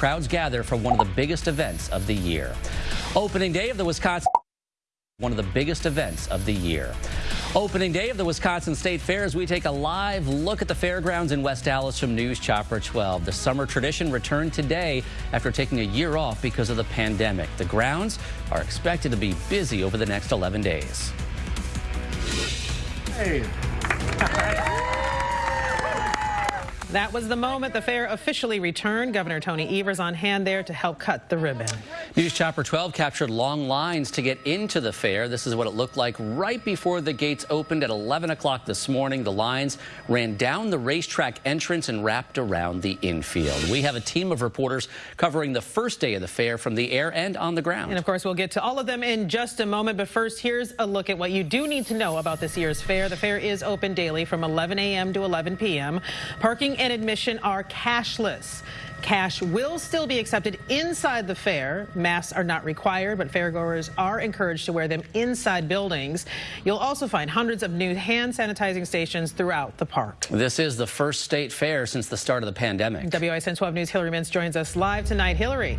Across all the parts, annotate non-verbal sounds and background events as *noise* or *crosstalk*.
crowds gather for one of the biggest events of the year. Opening day of the Wisconsin one of the biggest events of the year. Opening day of the Wisconsin State Fair as we take a live look at the fairgrounds in West Allis from News Chopper 12. The summer tradition returned today after taking a year off because of the pandemic. The grounds are expected to be busy over the next 11 days. Hey. *laughs* That was the moment the fair officially returned. Governor Tony Evers on hand there to help cut the ribbon. News Chopper 12 captured long lines to get into the fair. This is what it looked like right before the gates opened at 11 o'clock this morning. The lines ran down the racetrack entrance and wrapped around the infield. We have a team of reporters covering the first day of the fair from the air and on the ground. And of course, we'll get to all of them in just a moment. But first, here's a look at what you do need to know about this year's fair. The fair is open daily from 11 a.m. to 11 p.m. Parking and admission are cashless. Cash will still be accepted inside the fair. Masks are not required, but fairgoers are encouraged to wear them inside buildings. You'll also find hundreds of new hand sanitizing stations throughout the park. This is the first state fair since the start of the pandemic. WISN 12 News Hillary Mintz joins us live tonight. Hillary.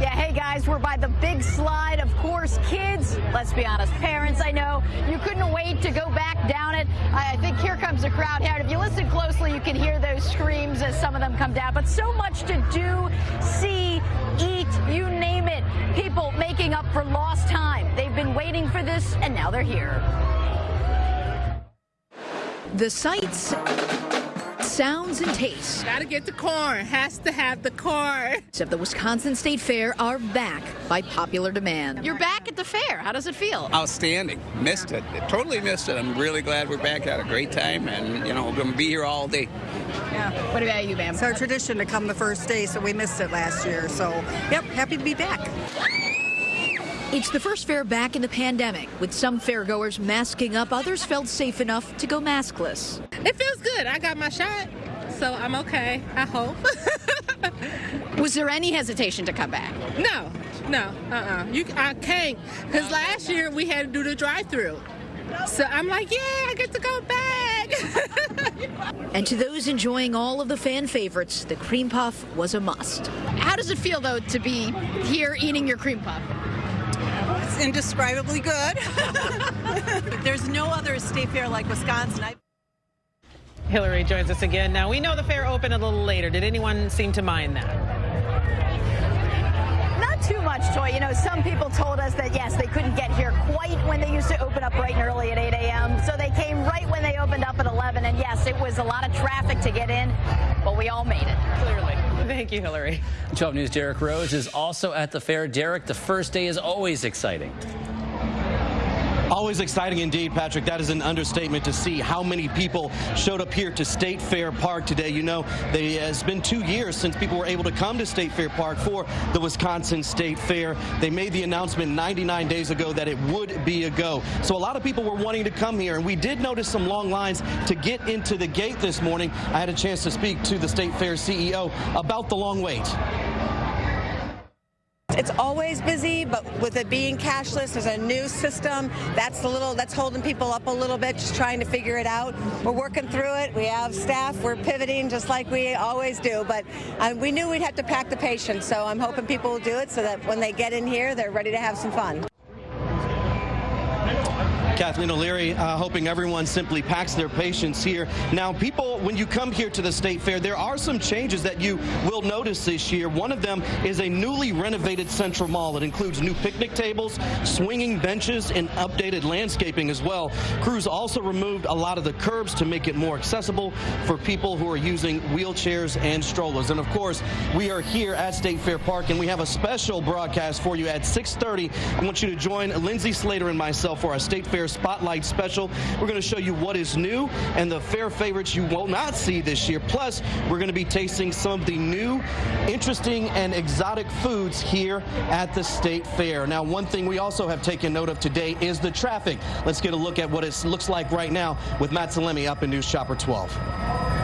Yeah, hey guys, we're by the big slide. Of course, kids, let's be honest, parents, I know, you couldn't wait to go back down it. I think here comes the crowd here. And if you listen closely, you can hear those screams as some of them come down. But so much to do, see, eat, you name it. People making up for lost time. They've been waiting for this, and now they're here. The sights sounds and tastes. Gotta get the corn. Has to have the corn. Of the Wisconsin State Fair are back by popular demand. You're back at the fair. How does it feel? Outstanding. Missed it. Totally missed it. I'm really glad we're back. Had a great time, and you know we're gonna be here all day. Yeah. What about you, ma'am? It's our tradition to come the first day, so we missed it last year. So, yep, happy to be back. It's the first fair back in the pandemic, with some fairgoers masking up, others felt safe enough to go maskless. It feels good. I got my shot, so I'm okay, I hope. *laughs* Was there any hesitation to come back? No, no, uh-uh. You, I can't, because last year we had to do the drive-through. So I'm like, yeah, I get to go back. *laughs* and to those enjoying all of the fan favorites, the cream puff was a must. How does it feel, though, to be here eating your cream puff? It's indescribably good. *laughs* There's no other state fair like Wisconsin. I Hillary joins us again. Now, we know the fair opened a little later. Did anyone seem to mind that? Not too much, Toy. You know, some people told us that, yes, they couldn't get here quite when they used to open up bright and early at 8 a.m. So they came right when they opened up at 11. And, yes, it was a lot of traffic to get in, but we all made it. Clearly. Thank you, Hillary. 12 News' Derek Rose is also at the fair. Derek, the first day is always exciting. Always exciting indeed, Patrick. That is an understatement to see how many people showed up here to State Fair Park today. You know, they, uh, it's been two years since people were able to come to State Fair Park for the Wisconsin State Fair. They made the announcement 99 days ago that it would be a go. So a lot of people were wanting to come here, and we did notice some long lines to get into the gate this morning. I had a chance to speak to the State Fair CEO about the long wait. It's always busy, but with it being cashless, there's a new system. That's the little that's holding people up a little bit, just trying to figure it out. We're working through it. We have staff. We're pivoting just like we always do. But um, we knew we'd have to pack the patience, so I'm hoping people will do it so that when they get in here, they're ready to have some fun. Kathleen O'Leary, uh, hoping everyone simply packs their patience here. Now, people, when you come here to the State Fair, there are some changes that you will notice this year. One of them is a newly renovated Central Mall. It includes new picnic tables, swinging benches, and updated landscaping as well. Crews also removed a lot of the curbs to make it more accessible for people who are using wheelchairs and strollers. And of course, we are here at State Fair Park, and we have a special broadcast for you at 6:30. I want you to join Lindsay Slater and myself for our State Fair Spotlight Special. We're going to show you what is new and the fair favorites you will not see this year. Plus, we're going to be tasting some of the new, interesting, and exotic foods here at the State Fair. Now, one thing we also have taken note of today is the traffic. Let's get a look at what it looks like right now with Matt Salemi up in News Chopper 12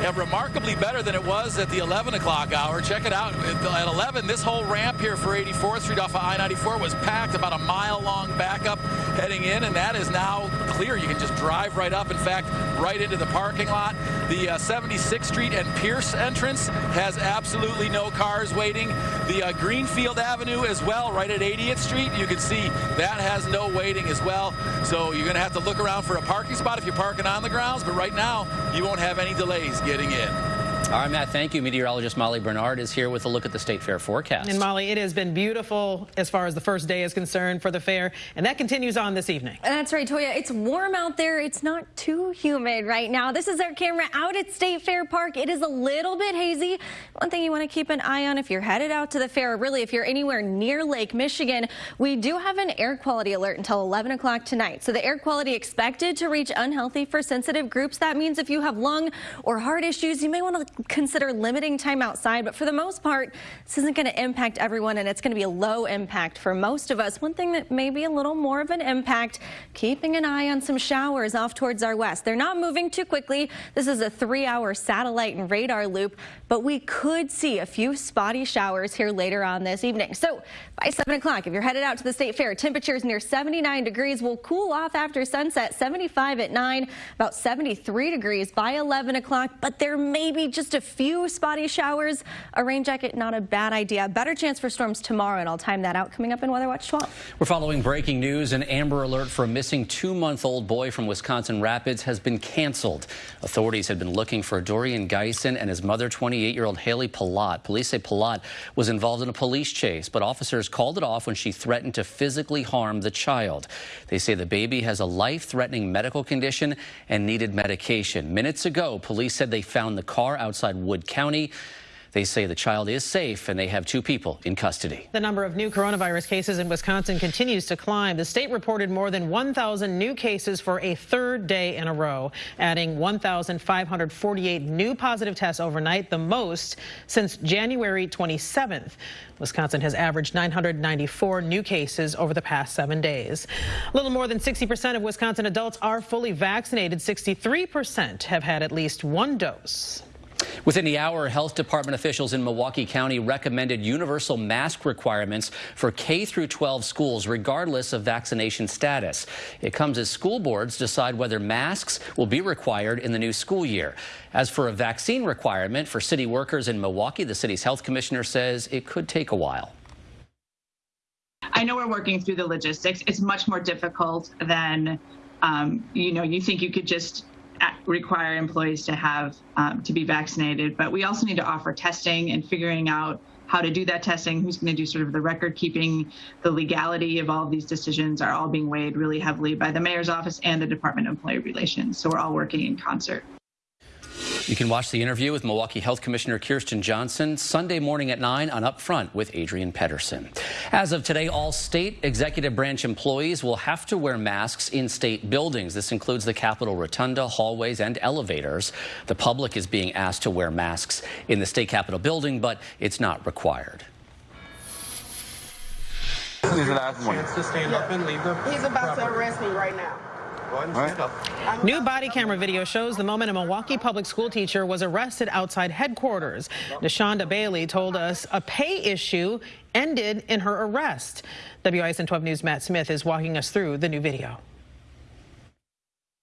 yeah, remarkably better than it was at the 11 o'clock hour. Check it out. At 11, this whole ramp here for 84th Street off of I-94 was packed, about a mile long backup heading in, and that is now clear. You can just drive right up. In fact, right into the parking lot. The uh, 76th Street and Pierce entrance has absolutely no cars waiting. The uh, Greenfield Avenue as well, right at 80th Street. You can see that has no waiting as well. So you're going to have to look around for a parking spot if you're parking on the grounds. But right now, you won't have any delays getting in. All right, Matt, thank you. Meteorologist Molly Bernard is here with a look at the State Fair forecast. And Molly, it has been beautiful as far as the first day is concerned for the fair, and that continues on this evening. That's right, Toya. It's warm out there. It's not too humid right now. This is our camera out at State Fair Park. It is a little bit hazy. One thing you want to keep an eye on if you're headed out to the fair, really if you're anywhere near Lake Michigan, we do have an air quality alert until 11 o'clock tonight. So the air quality expected to reach unhealthy for sensitive groups. That means if you have lung or heart issues, you may want to consider limiting time outside. But for the most part, this isn't going to impact everyone, and it's going to be a low impact for most of us. One thing that may be a little more of an impact, keeping an eye on some showers off towards our west. They're not moving too quickly. This is a three-hour satellite and radar loop, but we could see a few spotty showers here later on this evening. So by 7 o'clock, if you're headed out to the state fair, temperatures near 79 degrees will cool off after sunset, 75 at 9, about 73 degrees by 11 o'clock, but there may be just a few spotty showers. A rain jacket, not a bad idea. Better chance for storms tomorrow, and I'll time that out coming up in Weather Watch 12. We're following breaking news. An Amber Alert for a missing two-month-old boy from Wisconsin Rapids has been canceled. Authorities had been looking for Dorian Geisen and his mother, 28-year-old Haley Palat. Police say Palat was involved in a police chase, but officers called it off when she threatened to physically harm the child. They say the baby has a life-threatening medical condition and needed medication. Minutes ago, police said they found the car outside Wood County. They say the child is safe and they have two people in custody. The number of new coronavirus cases in Wisconsin continues to climb. The state reported more than 1,000 new cases for a third day in a row, adding 1,548 new positive tests overnight, the most since January 27th. Wisconsin has averaged 994 new cases over the past seven days. A little more than 60% of Wisconsin adults are fully vaccinated. 63% have had at least one dose. Within the hour, health department officials in Milwaukee County recommended universal mask requirements for K through 12 schools, regardless of vaccination status. It comes as school boards decide whether masks will be required in the new school year. As for a vaccine requirement for city workers in Milwaukee, the city's health commissioner says it could take a while. I know we're working through the logistics. It's much more difficult than, um, you know, you think you could just require employees to have um, to be vaccinated, but we also need to offer testing and figuring out how to do that testing, who's going to do sort of the record keeping, the legality of all of these decisions are all being weighed really heavily by the mayor's office and the Department of Employee Relations. So we're all working in concert. You can watch the interview with Milwaukee Health Commissioner Kirsten Johnson Sunday morning at 9 on Upfront with Adrienne Pedersen. As of today, all state executive branch employees will have to wear masks in state buildings. This includes the Capitol Rotunda, hallways, and elevators. The public is being asked to wear masks in the state Capitol building, but it's not required. This is the last one. He's about to arrest me right now. Right. New body camera video shows the moment a Milwaukee public school teacher was arrested outside headquarters. Deshonda Bailey told us a pay issue ended in her arrest. WISN 12 News Matt Smith is walking us through the new video.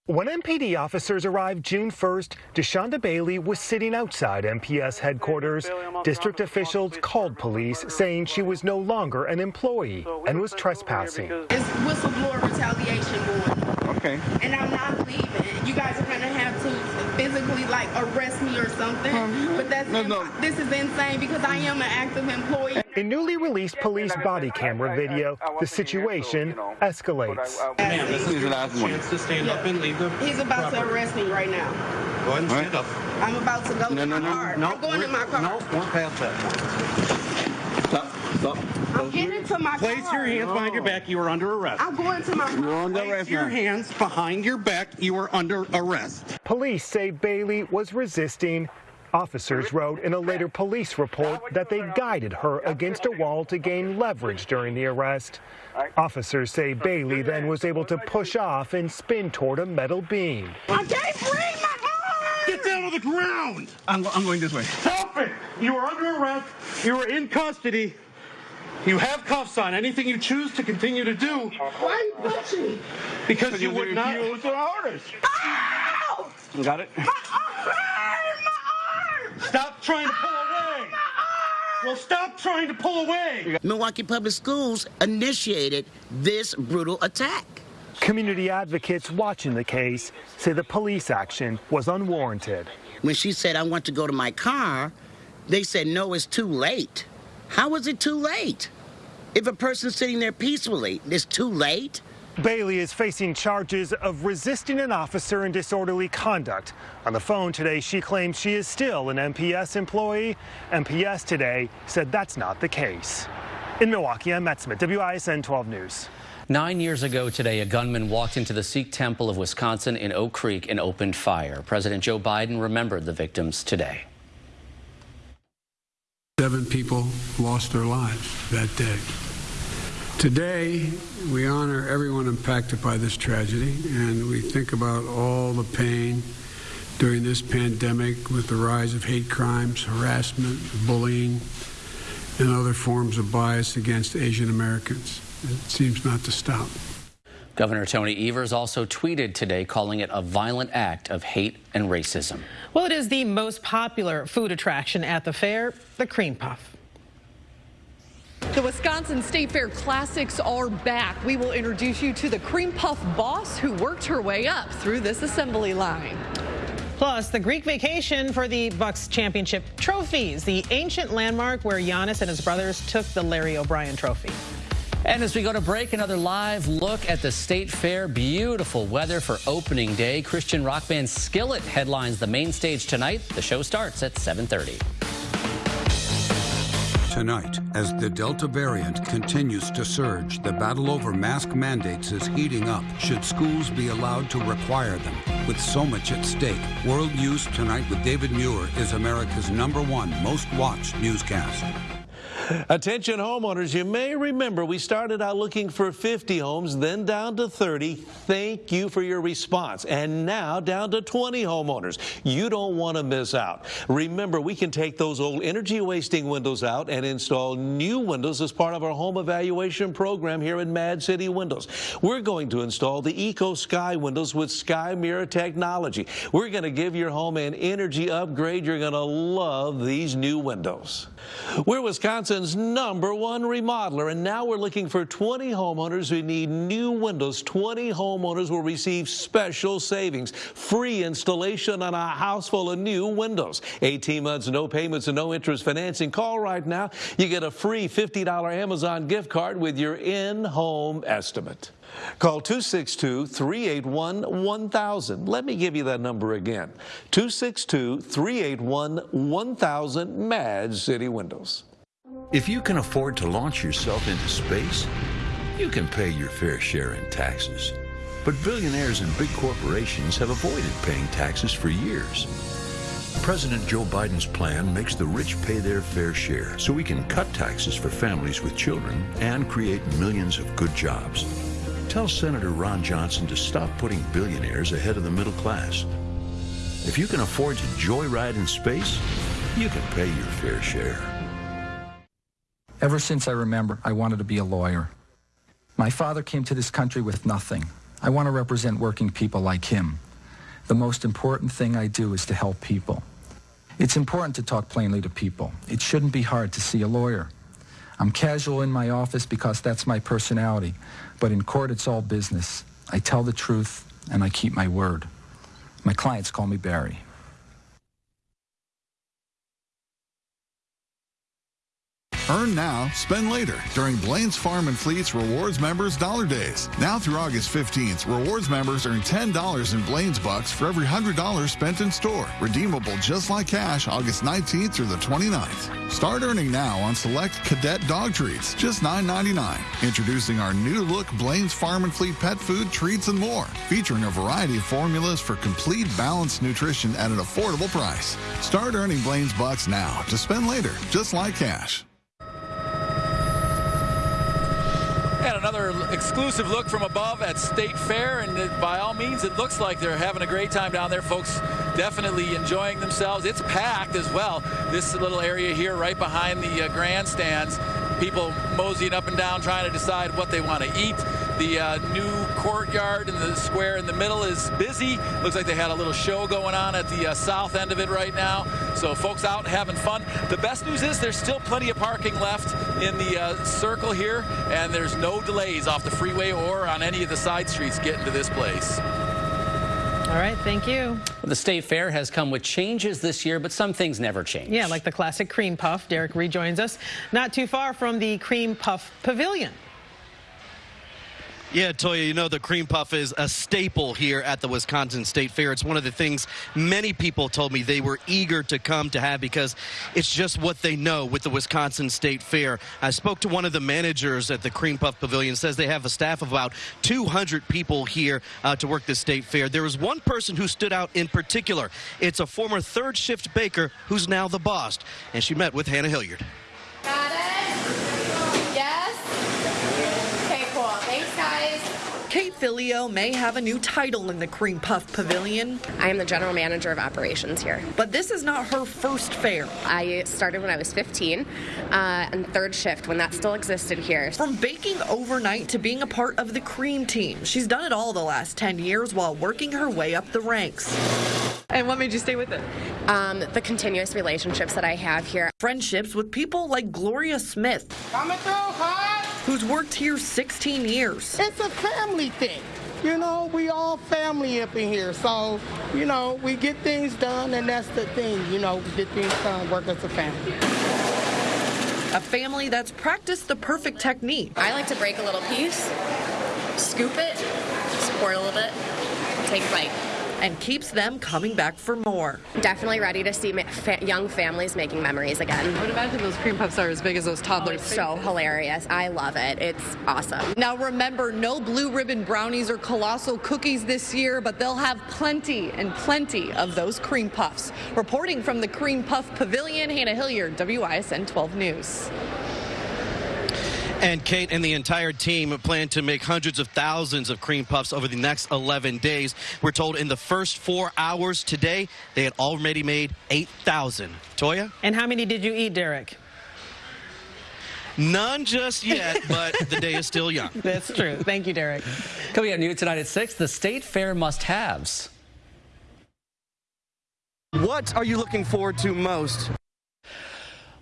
When MPD officers arrived June 1st, Deshonda Bailey was sitting outside MPS headquarters. District officials called police saying she was no longer an employee and was trespassing. It's whistleblower retaliation board. Okay. And I'm not leaving. You guys are going to have to physically like arrest me or something. Um, but that's no, no. this is insane because I am an active employee. In newly released police body camera video, the situation escalates. Ma'am, this is your last chance to stand up and leave the He's about to arrest me right now. Go ahead and stand up. I'm about to go no, to no, my no, car. No, I'm going in my car. No, we're past that point. Stop. Stop. I'm getting to my Place car. your hands behind your back. You are under arrest. I'm going to my car. You're under Place arrest. your hands behind your back. You are under arrest. Police say Bailey was resisting Officers wrote in a later police report that they guided her against a wall to gain leverage during the arrest. Officers say Bailey then was able to push off and spin toward a metal beam. I can't breathe my arm! Get down on the ground! I'm, I'm going this way. Stop it! You are under arrest. You are in custody. You have cuffs on. Anything you choose to continue to do. Why are you punching me? Because you would not. refuse to orders. Ow! Got it? My arm! My arm! Stop trying to pull away. Well, stop trying to pull away. Milwaukee Public Schools initiated this brutal attack. Community advocates watching the case say the police action was unwarranted. When she said, I want to go to my car, they said, no, it's too late. How was it too late? If a person's sitting there peacefully, it's too late? Bailey is facing charges of resisting an officer and disorderly conduct. On the phone today, she claims she is still an MPS employee. MPS today said that's not the case. In Milwaukee, I'm Matt Smith, WISN 12 News. Nine years ago today, a gunman walked into the Sikh temple of Wisconsin in Oak Creek and opened fire. President Joe Biden remembered the victims today. Seven people lost their lives that day. Today, we honor everyone impacted by this tragedy, and we think about all the pain during this pandemic with the rise of hate crimes, harassment, bullying, and other forms of bias against Asian Americans. It seems not to stop. Governor Tony Evers also tweeted today calling it a violent act of hate and racism. Well, it is the most popular food attraction at the fair, the cream puff. The Wisconsin State Fair Classics are back. We will introduce you to the cream puff boss who worked her way up through this assembly line. Plus, the Greek vacation for the Bucks championship trophies, the ancient landmark where Giannis and his brothers took the Larry O'Brien trophy. And as we go to break, another live look at the State Fair. Beautiful weather for opening day. Christian rock band Skillet headlines the main stage tonight. The show starts at 7:30. Tonight, as the Delta variant continues to surge, the battle over mask mandates is heating up. Should schools be allowed to require them? With so much at stake, World News Tonight with David Muir is America's number one most watched newscast. Attention homeowners, you may remember we started out looking for 50 homes, then down to 30. Thank you for your response. And now down to 20 homeowners. You don't want to miss out. Remember, we can take those old energy wasting windows out and install new windows as part of our home evaluation program here at Mad City Windows. We're going to install the Eco Sky windows with Sky Mirror technology. We're going to give your home an energy upgrade. You're going to love these new windows. We're Wisconsin's number one remodeler, and now we're looking for 20 homeowners who need new windows. 20 homeowners will receive special savings, free installation on a house full of new windows. 18 months, no payments, and no interest financing. Call right now. You get a free $50 Amazon gift card with your in-home estimate. Call 262-381-1000. Let me give you that number again. 262-381-1000 Mad City Windows. If you can afford to launch yourself into space, you can pay your fair share in taxes. But billionaires and big corporations have avoided paying taxes for years. President Joe Biden's plan makes the rich pay their fair share so we can cut taxes for families with children and create millions of good jobs. Tell Senator Ron Johnson to stop putting billionaires ahead of the middle class. If you can afford to joyride in space, you can pay your fair share. Ever since I remember, I wanted to be a lawyer. My father came to this country with nothing. I want to represent working people like him. The most important thing I do is to help people. It's important to talk plainly to people. It shouldn't be hard to see a lawyer. I'm casual in my office because that's my personality, but in court it's all business. I tell the truth and I keep my word. My clients call me Barry. Earn now, spend later during Blain's Farm and Fleet's Rewards Members Dollar Days. Now through August 15th, Rewards members earn $10 in Blain's Bucks for every $100 spent in store. Redeemable just like cash August 19th through the 29th. Start earning now on select Cadet dog treats, just $9.99. Introducing our new look Blain's Farm and Fleet pet food, treats, and more. Featuring a variety of formulas for complete balanced nutrition at an affordable price. Start earning Blain's Bucks now to spend later, just like cash. And another exclusive look from above at State Fair. And it, by all means, it looks like they're having a great time down there. Folks definitely enjoying themselves. It's packed as well. This little area here right behind the uh, grandstands people moseying up and down trying to decide what they want to eat. The uh, new courtyard and the square in the middle is busy. Looks like they had a little show going on at the uh, south end of it right now. So folks out having fun. The best news is there's still plenty of parking left in the uh, circle here, and there's no delays off the freeway or on any of the side streets getting to this place. All right, thank you. The State Fair has come with changes this year, but some things never change. Yeah, like the classic cream puff. Derek rejoins us not too far from the cream puff pavilion. Yeah, Toya, you know the cream puff is a staple here at the Wisconsin State Fair. It's one of the things many people told me they were eager to come to have because it's just what they know with the Wisconsin State Fair. I spoke to one of the managers at the cream puff pavilion, says they have a staff of about 200 people here uh, to work the state fair. There was one person who stood out in particular. It's a former third shift baker who's now the boss, and she met with Hannah Hilliard. Got it? Yes? Okay, cool. Thanks, guys. Kate Filio may have a new title in the Cream Puff Pavilion. I am the general manager of operations here. But this is not her first fair. I started when I was 15 uh, and third shift when that still existed here. From baking overnight to being a part of the cream team, she's done it all the last 10 years while working her way up the ranks. And what made you stay with it? Um, the continuous relationships that I have here. Friendships with people like Gloria Smith. Coming through hot. Who's worked here 16 years. It's a family thing. You know, we all family up in here. So, you know, we get things done, and that's the thing. You know, we get things done, work as a family. A family that's practiced the perfect technique. I like to break a little piece, scoop it, support a little bit, take a bite. And keeps them coming back for more. Definitely ready to see fa young families making memories again. I would imagine those cream puffs are as big as those toddlers. Oh, so hilarious. I love it. It's awesome. Now remember, no blue ribbon brownies or colossal cookies this year, but they'll have plenty and plenty of those cream puffs. Reporting from the Cream Puff Pavilion, Hannah Hilliard, WISN 12 News. And Kate and the entire team plan to make hundreds of thousands of cream puffs over the next 11 days. We're told in the first four hours today, they had already made 8,000. Toya? And how many did you eat, Derek? None just yet, *laughs* but the day is still young. That's true. Thank you, Derek. Coming up new tonight at 6, the State Fair must-haves. What are you looking forward to most?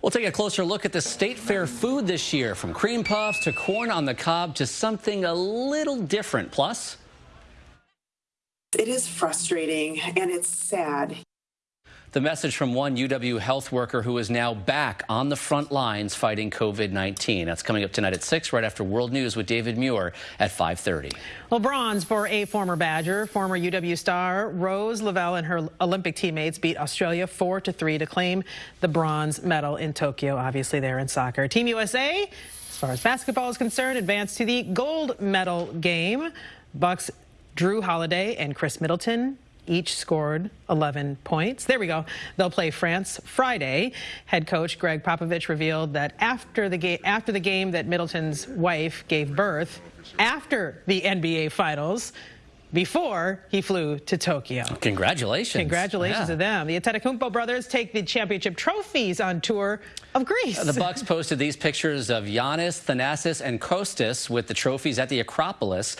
We'll take a closer look at the State Fair food this year, from cream puffs to corn on the cob to something a little different. Plus, it is frustrating and it's sad. The message from one UW health worker who is now back on the front lines fighting COVID-19. That's coming up tonight at 6, right after World News with David Muir at 5.30. Well, bronze for a former Badger. Former UW star Rose Lavelle and her Olympic teammates beat Australia 4-3 to claim the bronze medal in Tokyo. Obviously, there in soccer. Team USA, as far as basketball is concerned, advanced to the gold medal game. Bucks Jrue Holiday and Khris Middleton each scored 11 points. There we go. They'll play France Friday. Head coach Gregg Popovich revealed that after the game, after the game that Middleton's wife gave birth, after the NBA Finals, before he flew to Tokyo. Congratulations. Congratulations yeah. to them. The Antetokounmpo brothers take the championship trophies on tour of Greece. The Bucks *laughs* posted these pictures of Giannis, Thanasis, and Kostas with the trophies at the Acropolis.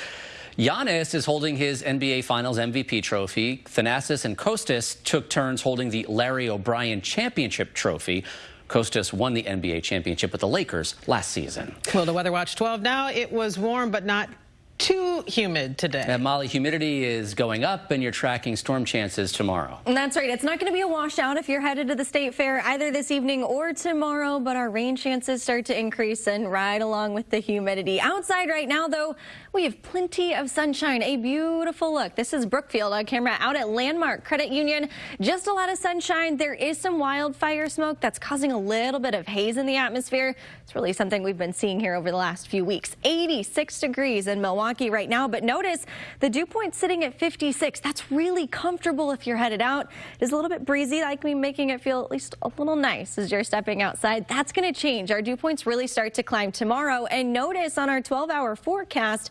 Giannis is holding his NBA Finals MVP trophy. Thanasis and Kostas took turns holding the Larry O'Brien Championship trophy. Kostas won the NBA championship with the Lakers last season. Well, the Weather Watch 12 now. It was warm, but not too humid today. And Molly, humidity is going up and you're tracking storm chances tomorrow. And that's right. It's not going to be a washout if you're headed to the state fair either this evening or tomorrow, but our rain chances start to increase and ride along with the humidity. Outside right now, though, we have plenty of sunshine. A beautiful look. This is Brookfield on camera out at Landmark Credit Union. Just a lot of sunshine. There is some wildfire smoke that's causing a little bit of haze in the atmosphere. It's really something we've been seeing here over the last few weeks. 86 degrees in Milwaukee right now, but notice the dew point sitting at 56. That's really comfortable if you're headed out. It is a little bit breezy, like me making it feel at least a little nice as you're stepping outside. That's going to change. Our dew points really start to climb tomorrow. And notice on our 12 hour forecast,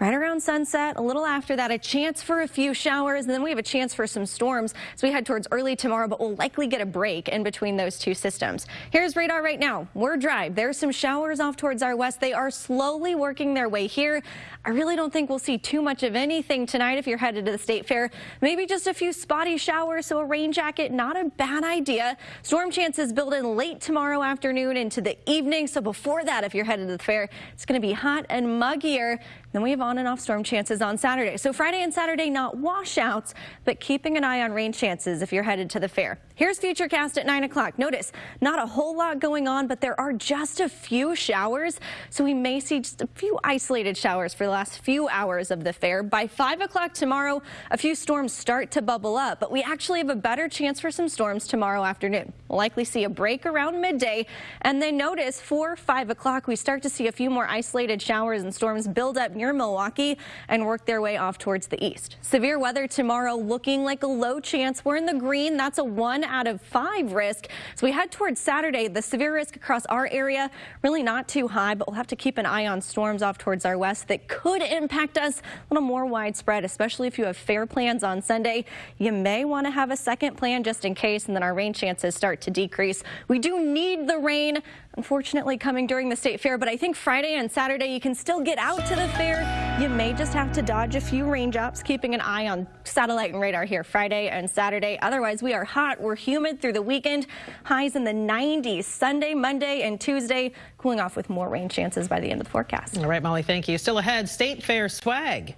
right around sunset. A little after that, a chance for a few showers, and then we have a chance for some storms as we head towards early tomorrow, but we'll likely get a break in between those two systems. Here's radar right now. We're dry. There's some showers off towards our west. They are slowly working their way here. I really don't think we'll see too much of anything tonight if you're headed to the state fair. Maybe just a few spotty showers, so a rain jacket, not a bad idea. Storm chances build in late tomorrow afternoon into the evening. So before that, if you're headed to the fair, it's going to be hot and muggier. Then we have on and off storm chances on Saturday. So Friday and Saturday, not washouts, but keeping an eye on rain chances if you're headed to the fair. Here's Futurecast at 9 o'clock. Notice not a whole lot going on, but there are just a few showers. So we may see just a few isolated showers for the last few hours of the fair. By 5 o'clock tomorrow, a few storms start to bubble up, but we actually have a better chance for some storms tomorrow afternoon. We'll likely see a break around midday. And then notice for 5 o'clock, we start to see a few more isolated showers and storms build up near Milwaukee and work their way off towards the east. Severe weather tomorrow looking like a low chance. We're in the green. That's a one out of five risk. So we head towards Saturday. The severe risk across our area really not too high, but we'll have to keep an eye on storms off towards our west that could impact us a little more widespread, especially if you have fair plans on Sunday. You may want to have a second plan just in case, and then our rain chances start to decrease. We do need the rain unfortunately coming during the state fair, but I think Friday and Saturday you can still get out to the fair. You may just have to dodge a few raindrops, keeping an eye on satellite and radar here Friday and Saturday. Otherwise, we are hot. We're humid through the weekend. Highs in the 90s Sunday, Monday, and Tuesday, cooling off with more rain chances by the end of the forecast. All right, Molly, thank you. Still ahead, state fair swag.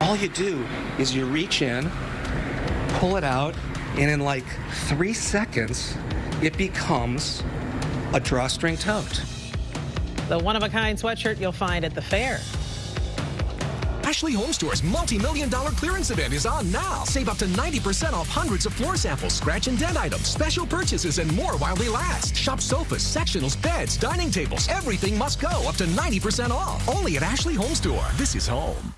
All you do is you reach in, pull it out, and in like three seconds, it becomes a drawstring tote. The one-of-a-kind sweatshirt you'll find at the fair. Ashley Home Store's multi-million dollar clearance event is on now. Save up to 90% off hundreds of floor samples, scratch and dent items, special purchases, and more while they last. Shop sofas, sectionals, beds, dining tables. Everything must go up to 90% off. Only at Ashley Home Store. This is home.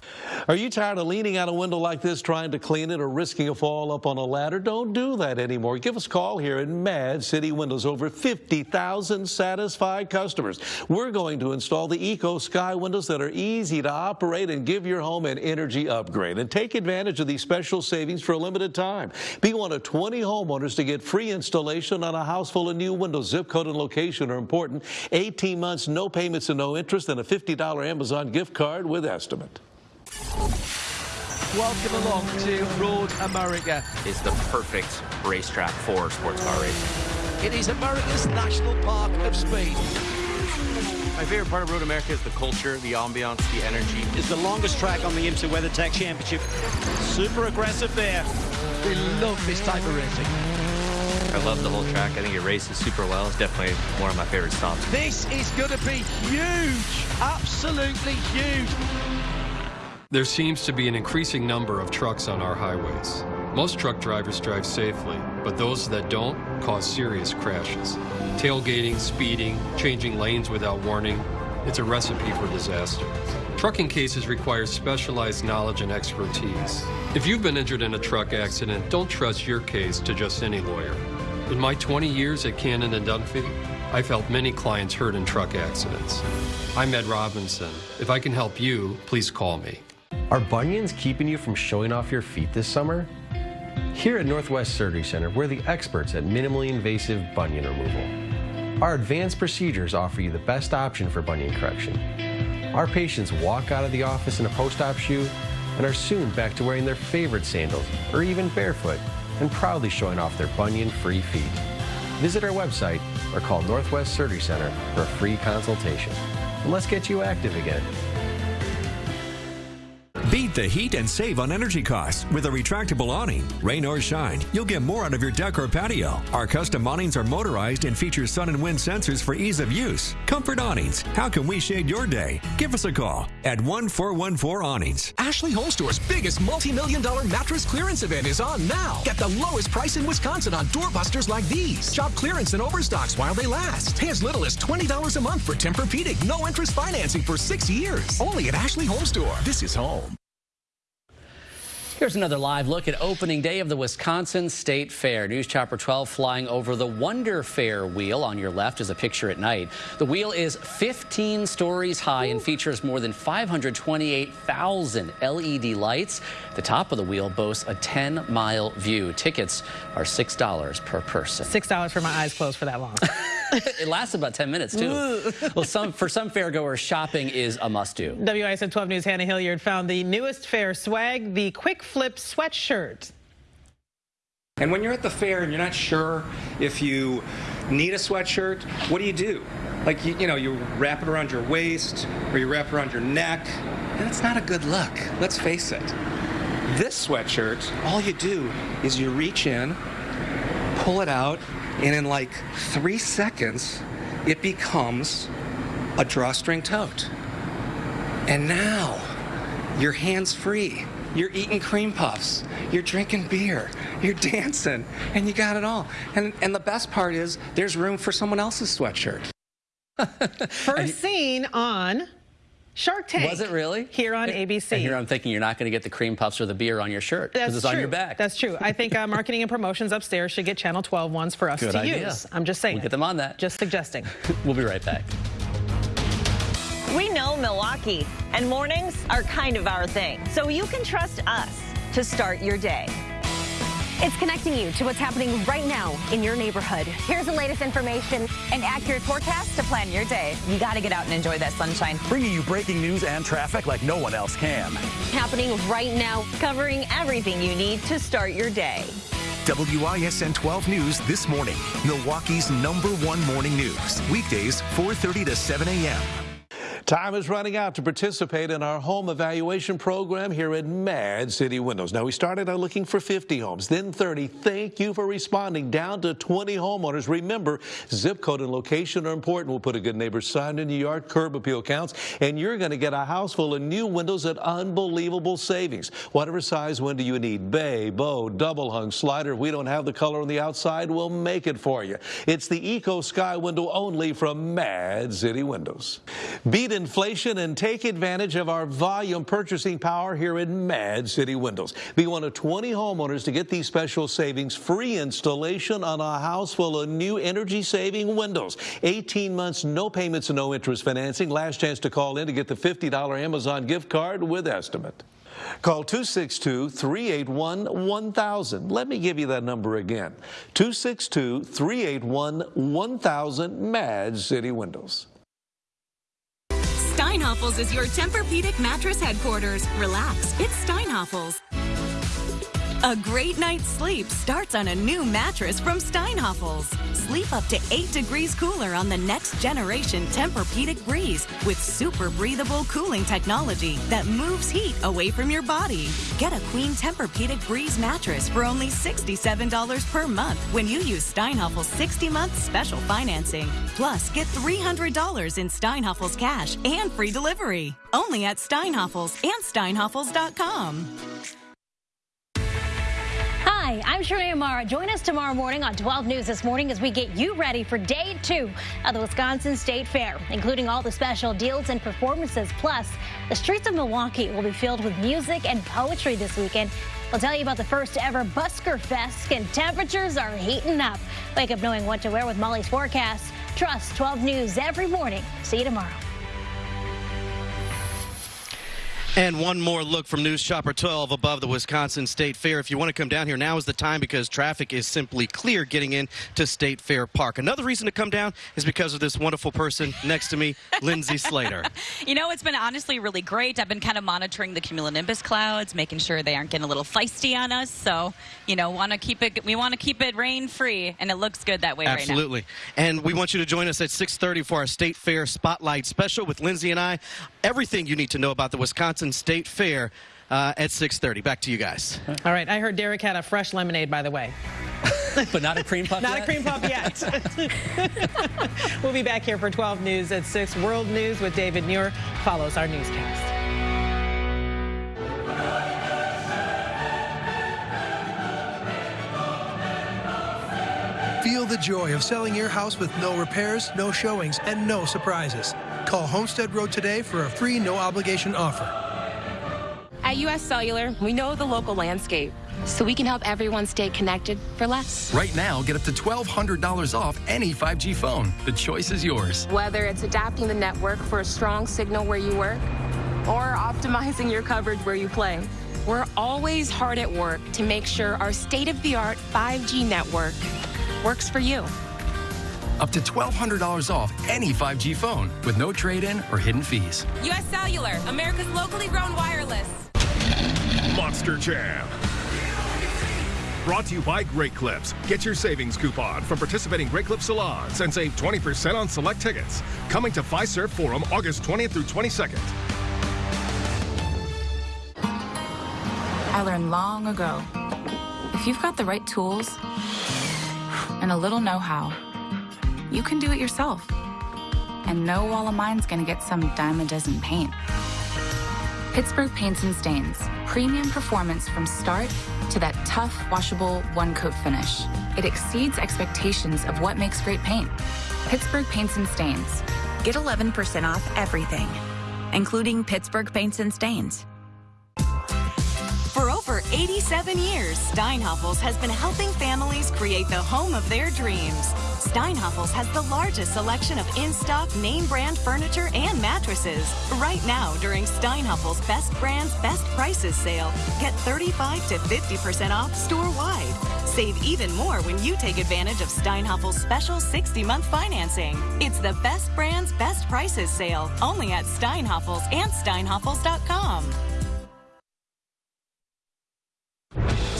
Are you tired of leaning out a window like this trying to clean it or risking a fall up on a ladder? Don't do that anymore. Give us a call here at Mad City Windows. Over 50,000 satisfied customers. We're going to install the Eco Sky windows that are easy to operate and give your home an energy upgrade. And take advantage of these special savings for a limited time. Be one of 20 homeowners to get free installation on a house full of new windows. Zip code and location are important. 18 months, no payments and no interest, and a $50 Amazon gift card with estimate. Welcome along to Road America. It's the perfect racetrack for sports car racing. It is America's national park of speed. My favorite part of Road America is the culture, the ambiance, the energy. It's the longest track on the IMSA WeatherTech Championship. Super aggressive there. We love this type of racing. I love the whole track. I think it races super well. It's definitely one of my favorite stops. This is going to be huge. Absolutely huge. There seems to be an increasing number of trucks on our highways. Most truck drivers drive safely, but those that don't cause serious crashes. Tailgating, speeding, changing lanes without warning, it's a recipe for disaster. Trucking cases require specialized knowledge and expertise. If you've been injured in a truck accident, don't trust your case to just any lawyer. In my 20 years at Cannon and Dunphy, I've helped many clients hurt in truck accidents. I'm Ed Robinson. If I can help you, please call me. Are bunions keeping you from showing off your feet this summer? Here at Northwest Surgery Center, we're the experts at minimally invasive bunion removal. Our advanced procedures offer you the best option for bunion correction. Our patients walk out of the office in a post-op shoe and are soon back to wearing their favorite sandals or even barefoot and proudly showing off their bunion-free feet. Visit our website or call Northwest Surgery Center for a free consultation. And let's get you active again. Beat the heat and save on energy costs with a retractable awning. Rain or shine, you'll get more out of your deck or patio. Our custom awnings are motorized and feature sun and wind sensors for ease of use. Comfort Awnings. How can we shade your day? Give us a call at 1414 Awnings. Ashley Home Store's biggest multi-million dollar mattress clearance event is on now. Get the lowest price in Wisconsin on doorbusters like these. Shop clearance and overstocks while they last. Pay as little as $20 a month for Tempur-Pedic. No interest financing for six years. Only at Ashley Home Store. This is home. Here's another live look at opening day of the Wisconsin State Fair. News Chopper 12 flying over the Wonder Fair wheel. On your left is a picture at night. The wheel is 15 stories high and features more than 528,000 LED lights. The top of the wheel boasts a 10-mile view. Tickets are $6 per person. $6 for my eyes closed for that long. *laughs* *laughs* it lasts about 10 minutes, too. well, some, for some fairgoers, shopping is a must-do. WISN 12 News' Hannah Hilliard found the newest fair swag, the Quick Flip sweatshirt. And when you're at the fair and you're not sure if you need a sweatshirt, what do you do? Like, you, you know, you wrap it around your waist or you wrap it around your neck, and it's not a good look. Let's face it. This sweatshirt, all you do is you reach in, pull it out, and in like three seconds, it becomes a drawstring tote. And now, you're hands free. You're eating cream puffs. You're drinking beer. You're dancing. And you got it all. And, and the best part is there's room for someone else's sweatshirt. *laughs* First seen on Shark Tank. Was it really? Here on ABC. And here I'm thinking you're not going to get the cream puffs or the beer on your shirt because it's true. on your back. That's true. I think uh, marketing and promotions upstairs should get Channel 12 ones for us Good to idea. use. I'm just saying. We'll get them on that. Just suggesting. *laughs* we'll be right back. We know Milwaukee, and mornings are kind of our thing. So you can trust us to start your day. It's connecting you to what's happening right now in your neighborhood. Here's the latest information and accurate forecast to plan your day. You got to get out and enjoy that sunshine. Bringing you breaking news and traffic like no one else can. Happening right now. Covering everything you need to start your day. WISN 12 News this morning. Milwaukee's number one morning news. Weekdays, 4.30 to 7 a.m. Time is running out to participate in our home evaluation program here at Mad City Windows. Now, we started out looking for 50 homes, then 30. Thank you for responding. Down to 20 homeowners. Remember, zip code and location are important. We'll put a good neighbor sign in your yard, curb appeal counts, and you're going to get a house full of new windows at unbelievable savings. Whatever size window you need, bay, bow, double hung, slider. If we don't have the color on the outside, we'll make it for you. It's the Eco Sky window only from Mad City Windows. Beat inflation and take advantage of our volume purchasing power here in Mad City Windows. Be one of 20 homeowners to get these special savings, free installation on a house full of new energy saving windows. 18 months, no payments, and no interest financing. Last chance to call in to get the $50 Amazon gift card with estimate. Call 262 381 1000. Let me give you that number again 262 381 1000 Mad City Windows. Steinhafels is your Tempur-Pedic mattress headquarters. Relax, it's Steinhafels. A great night's sleep starts on a new mattress from Steinhafels. Sleep up to 8 degrees cooler on the next generation Tempur-Pedic Breeze with super breathable cooling technology that moves heat away from your body. Get a queen Tempur-Pedic Breeze mattress for only $67 per month when you use Steinhafels 60-month special financing. Plus, get $300 in Steinhafels cash and free delivery. Only at Steinhafels and steinhafels.com. Hi, I'm Shirley Amara. Join us tomorrow morning on 12 News this morning as we get you ready for day two of the Wisconsin State Fair, including all the special deals and performances. Plus, the streets of Milwaukee will be filled with music and poetry this weekend. We'll tell you about the first ever Busker Fest, and temperatures are heating up. Wake up knowing what to wear with Molly's forecast. Trust 12 News every morning. See you tomorrow. And one more look from News Chopper 12 above the Wisconsin State Fair. If you want to come down here, now is the time because traffic is simply clear getting in to State Fair Park. Another reason to come down is because of this wonderful person next to me, Lindsay *laughs* Slater. You know, it's been honestly really great. I've been kind of monitoring the cumulonimbus clouds, making sure they aren't getting a little feisty on us. So, you know, want to keep it. We want to keep it rain free, and it looks good that way Absolutely. right now. Absolutely. And we want you to join us at 6:30 for our State Fair Spotlight Special with Lindsay and I. Everything you need to know about the Wisconsin State Fair uh, at 6:30. Back to you guys. All right. I heard Derek had a fresh lemonade, by the way. *laughs* but not a cream puff Not yet? a cream puff yet. *laughs* we'll be back here for 12 News at 6. World News with David Muir follows our newscast. Feel the joy of selling your house with no repairs, no showings, and no surprises. Call Homestead Road today for a free no obligation offer. At US Cellular, we know the local landscape, so we can help everyone stay connected for less. Right now, get up to $1,200 off any 5G phone. The choice is yours. Whether it's adapting the network for a strong signal where you work or optimizing your coverage where you play, we're always hard at work to make sure our state of the art 5G network works for you. Up to $1,200 off any 5G phone with no trade in or hidden fees. US Cellular, America's locally grown wireless. Monster Jam. Brought to you by Great Clips. Get your savings coupon from participating Great Clips salons and save 20% on select tickets. Coming to Fiserv Forum August 20th through 22nd. I learned long ago if you've got the right tools and a little know how, you can do it yourself and no wall of mine's gonna get some dime a dozen paint. Pittsburgh Paints and Stains, premium performance from start to that tough, washable one coat finish. It exceeds expectations of what makes great paint. Pittsburgh Paints and Stains. Get 11% off everything, including Pittsburgh Paints and Stains. For over 87 years, Steinhafels has been helping families create the home of their dreams. Steinhafels has the largest selection of in-stock name brand furniture and mattresses. Right now, during Steinhafels Best Brands Best Prices sale, get 35 to 50% off store-wide. Save even more when you take advantage of Steinhafels' special 60-month financing. It's the Best Brands Best Prices sale, only at Steinhafels and steinhafels.com.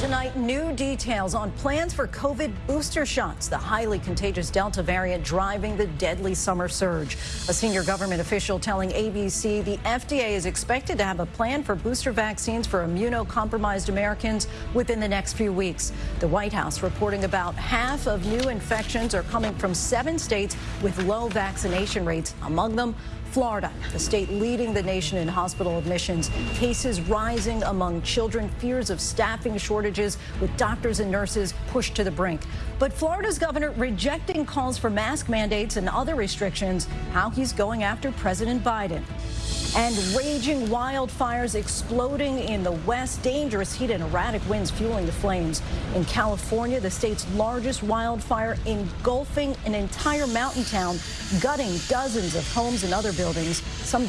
Tonight, new details on plans for COVID booster shots, the highly contagious Delta variant driving the deadly summer surge. A senior government official telling ABC the FDA is expected to have a plan for booster vaccines for immunocompromised Americans within the next few weeks. The White House reporting about half of new infections are coming from seven states with low vaccination rates, among them Florida, the state leading the nation in hospital admissions. Cases rising among children, fears of staffing shortages with doctors and nurses pushed to the brink. But Florida's governor rejecting calls for mask mandates and other restrictions, how he's going after President Biden. And raging wildfires exploding in the west, dangerous heat and erratic winds fueling the flames. In California, the state's largest wildfire engulfing an entire mountain town, gutting dozens of homes and other buildings. Some